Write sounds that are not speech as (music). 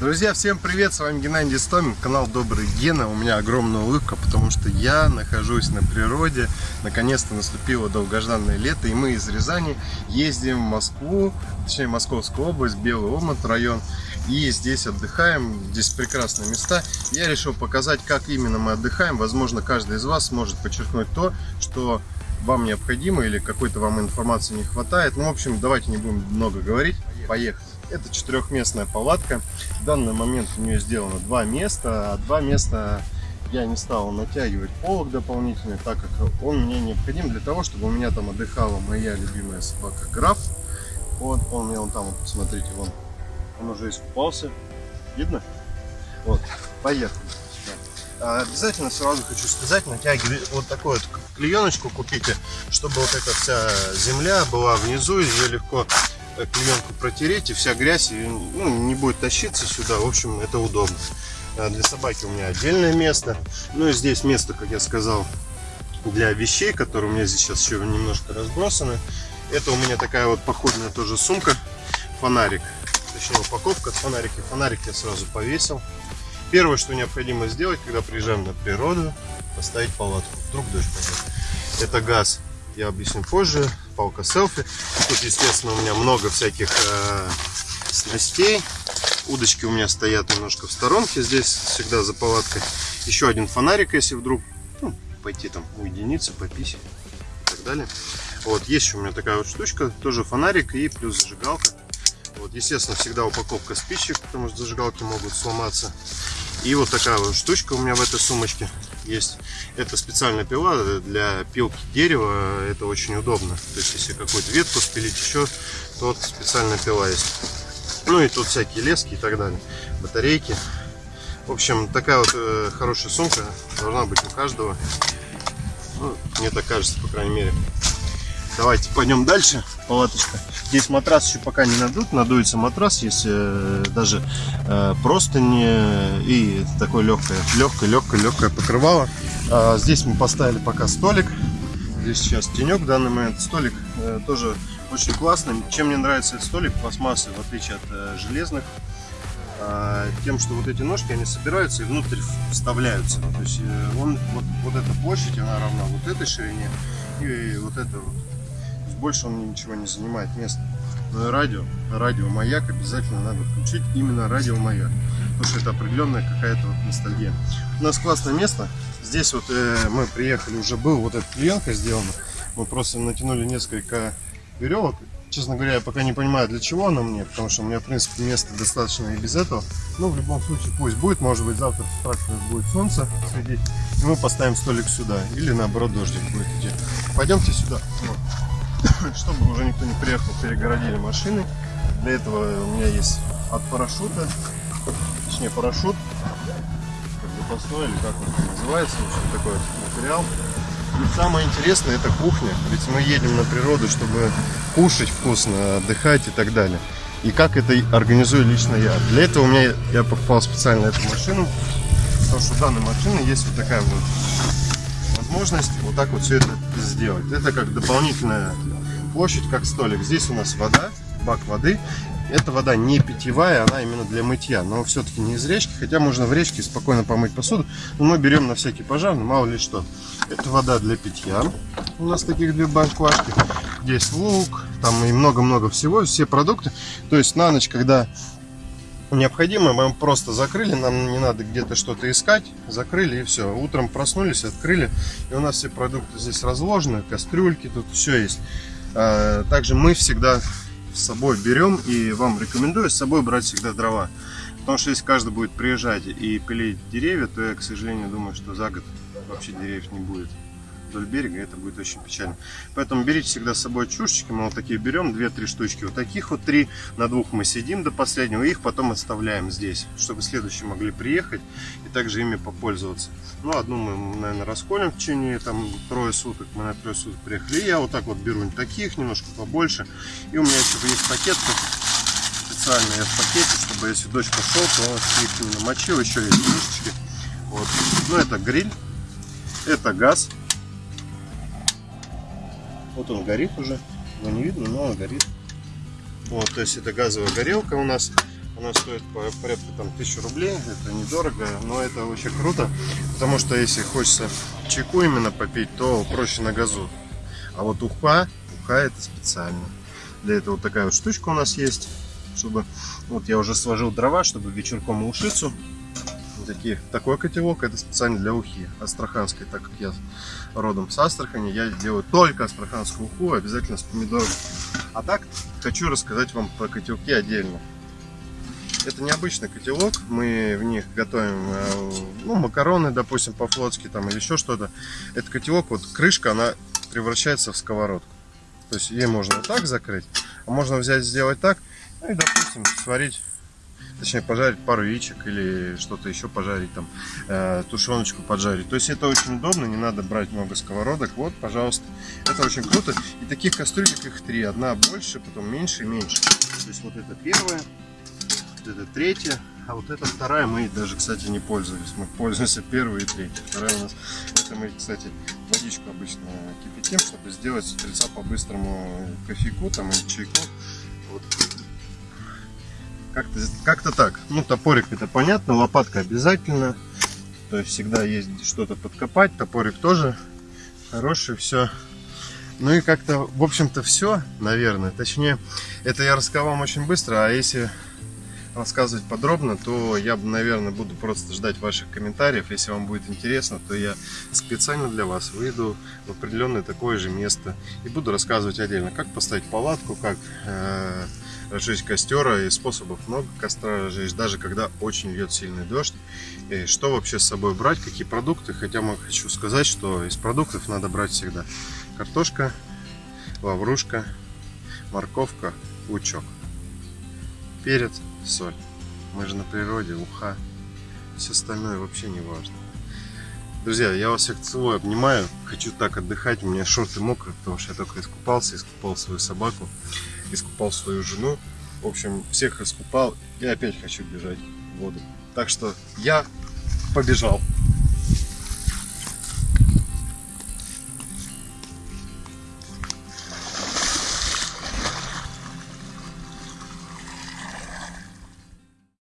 Друзья, всем привет! С вами Геннадий Стомин, канал Добрый Гена. У меня огромная улыбка, потому что я нахожусь на природе. Наконец-то наступило долгожданное лето, и мы из Рязани ездим в Москву, точнее Московскую область, Белый Омут район. И здесь отдыхаем, здесь прекрасные места. Я решил показать, как именно мы отдыхаем. Возможно, каждый из вас сможет подчеркнуть то, что вам необходимо или какой-то вам информации не хватает. Ну, в общем, давайте не будем много говорить. Поехали! Это четырехместная палатка. В данный момент у нее сделано два места, а два места я не стал натягивать полок дополнительный, так как он мне необходим для того, чтобы у меня там отдыхала моя любимая собака Граф. Вот, он у меня вон там, вот, посмотрите, вон, он уже искупался. Видно? Вот, поехали. А обязательно сразу хочу сказать, натягивайте вот такую вот клееночку купите, чтобы вот эта вся земля была внизу, ее легко клеенку протереть, и вся грязь ну, не будет тащиться сюда. В общем, это удобно. А для собаки у меня отдельное место. Ну и здесь место, как я сказал, для вещей, которые у меня здесь сейчас еще немножко разбросаны. Это у меня такая вот походная тоже сумка, фонарик. Точнее, упаковка от фонарика. Фонарик я сразу повесил. Первое, что необходимо сделать, когда приезжаем на природу, поставить палатку. Вдруг дождь пойдет. Это газ я объясню позже. Палка селфи. Тут, естественно, у меня много всяких э, снастей. Удочки у меня стоят немножко в сторонке здесь, всегда за палаткой. Еще один фонарик, если вдруг ну, пойти там уединиться, пописать и так далее. Вот, есть у меня такая вот штучка, тоже фонарик и плюс зажигалка. Вот, естественно, всегда упаковка спичек, потому что зажигалки могут сломаться. И вот такая вот штучка у меня в этой сумочке есть. Это специальная пила для пилки дерева. Это очень удобно. То есть, если какую-то ветку спилить еще, то вот специальная пила есть. Ну и тут всякие лески и так далее. Батарейки. В общем, такая вот э, хорошая сумка должна быть у каждого. Ну, мне так кажется, по крайней мере. Давайте пойдем дальше. Палаточка. Здесь матрас еще пока не надут. Надуется матрас. Есть э, даже э, простыни и такое легкое, легкое, легкое, легкое покрывало. А здесь мы поставили пока столик. Здесь сейчас тенек в данный момент. Столик э, тоже очень классный. Чем мне нравится этот столик? Пластмассы, в отличие от э, железных. Э, тем, что вот эти ножки, они собираются и внутрь вставляются. То есть э, он, вот, вот эта площадь, она равна вот этой ширине и вот это вот больше он ничего не занимает места. Ну и радио, радио-маяк обязательно надо включить именно радио-маяк, потому что это определенная какая-то вот ностальгия. У нас классное место, здесь вот э, мы приехали, уже был вот эта клеенка сделана, мы просто натянули несколько веревок, честно говоря, я пока не понимаю, для чего она мне, потому что у меня, в принципе, места достаточно и без этого. Но в любом случае пусть будет, может быть, завтра так будет солнце светить, и мы поставим столик сюда, или наоборот дождик будет идти. Пойдемте сюда. Вот. (laughs) чтобы уже никто не приехал, перегородили машины. Для этого у меня есть от парашюта, точнее парашют, как запасной или как он называется, в общем, такой материал. И самое интересное это кухня, ведь мы едем на природу, чтобы кушать вкусно, отдыхать и так далее. И как это организую лично я. Для этого у меня я покупал специально эту машину, потому что у данной машины есть вот такая вот возможность вот так вот все это сделать. Это как дополнительная площадь, как столик. Здесь у нас вода, бак воды. Эта вода не питьевая, она именно для мытья, но все-таки не из речки, хотя можно в речке спокойно помыть посуду, но мы берем на всякий пожар, ну, мало ли что. Это вода для питья, у нас таких две баклажки, здесь лук, там и много-много всего, все продукты. То есть на ночь, когда необходимо, мы просто закрыли, нам не надо где-то что-то искать, закрыли и все. Утром проснулись, открыли, и у нас все продукты здесь разложены, кастрюльки, тут все есть. А, также мы всегда с собой берем и вам рекомендую с собой брать всегда дрова. Потому что если каждый будет приезжать и пилить деревья, то я, к сожалению, думаю, что за год вообще деревьев не будет вдоль берега, это будет очень печально. Поэтому берите всегда с собой чушечки, мы вот такие берем, 2-3 штучки, вот таких вот три, на двух мы сидим до последнего, их потом оставляем здесь, чтобы следующие могли приехать и также ими попользоваться. Ну, одну мы, наверное, расколем в течение там трое суток, мы на трое суток приехали, и я вот так вот беру таких, немножко побольше, и у меня еще есть пакет, специальный я в пакете, чтобы если дождь пошел, то их не намочил, еще есть крышечки. Вот. Ну, это гриль, это газ, вот он горит уже. Его не видно, но он горит. Вот, то есть это газовая горелка у нас. Она стоит по- порядка там тысячу рублей. Это недорого, но это очень круто. Потому что если хочется чайку именно попить, то проще на газу. А вот уха, уха это специально. Для этого вот такая вот штучка у нас есть. Чтобы, вот я уже сложил дрова, чтобы вечерком ушицу. Такие, такой котелок, это специально для ухи астраханской, так как я родом с Астрахани, я делаю только астраханскую уху, обязательно с помидором. А так, хочу рассказать вам про котелки отдельно. Это необычный котелок, мы в них готовим э, ну, макароны, допустим, по-флотски там или еще что-то. Этот котелок, вот крышка, она превращается в сковородку. То есть ее можно вот так закрыть, а можно взять, сделать так, ну и, допустим, сварить, точнее, пожарить пару яичек или что-то еще пожарить, там, э, тушеночку поджарить. То есть это очень удобно, не надо брать много сковородок. Вот, пожалуйста, это очень круто. И таких кастрюлек их три. Одна больше, потом меньше и меньше. То есть вот это первая, вот это третья, а вот эта вторая мы даже, кстати, не пользовались. Мы пользуемся первой и третьей. Вторая у нас, это мы, кстати, водичку обычно кипятим, чтобы сделать с утреца по-быстрому кофейку там или чайку. Вот. Как-то как так. Ну, топорик это понятно, лопатка обязательно. То есть всегда есть что-то подкопать. Топорик тоже хороший, все. Ну и как-то, в общем-то, все, наверное. Точнее, это я рассказал вам очень быстро, а если рассказывать подробно, то я, наверное, буду просто ждать ваших комментариев. Если вам будет интересно, то я специально для вас выйду в определенное такое же место и буду рассказывать отдельно, как поставить палатку, как э, разжечь костер, и способов много костра разжечь, даже когда очень льет сильный дождь. И что вообще с собой брать, какие продукты. Хотя я хочу сказать, что из продуктов надо брать всегда картошка, лаврушка, морковка, лучок, перец, соль. Мы же на природе, уха. Все остальное вообще не важно. Друзья, я вас всех целую, обнимаю. Хочу так отдыхать. У меня шорты мокрые, потому что я только искупался, искупал свою собаку, искупал свою жену. В общем, всех искупал и опять хочу бежать в воду. Так что я побежал.